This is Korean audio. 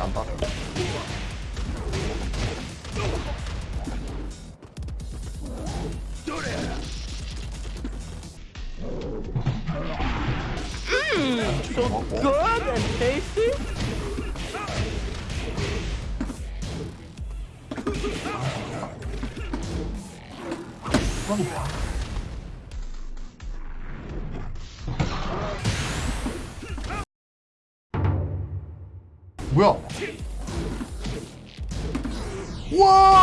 안 받아. So good and tasty. 뭐야? 와!